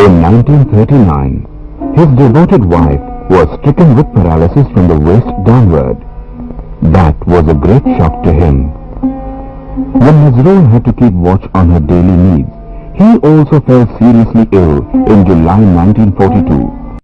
In 1939, his devoted wife was stricken with paralysis from the waist downward. That was a great shock to him. When Nazrul had to keep watch on her daily needs, he also fell seriously ill in July 1942.